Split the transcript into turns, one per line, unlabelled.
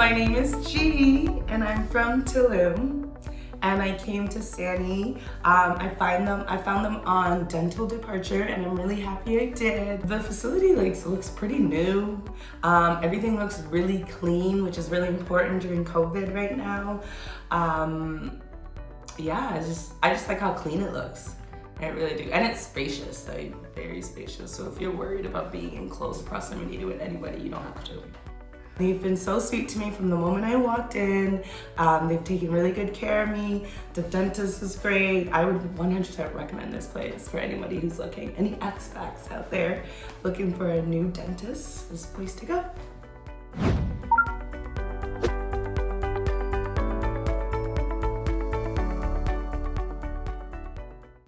My name is G and I'm from Tulum and I came to Sani. Um, I find them, I found them on Dental Departure and I'm really happy I did. The facility like, looks pretty new. Um, everything looks really clean, which is really important during COVID right now. Um, yeah, I just, I just like how clean it looks. I really do. And it's spacious, like very spacious. So if you're worried about being in close proximity to anybody, you don't have to. They've been so sweet to me from the moment I walked in. Um, they've taken really good care of me. The dentist was great. I would 100% recommend this place for anybody who's looking, any expats out there looking for a new dentist, this place to go.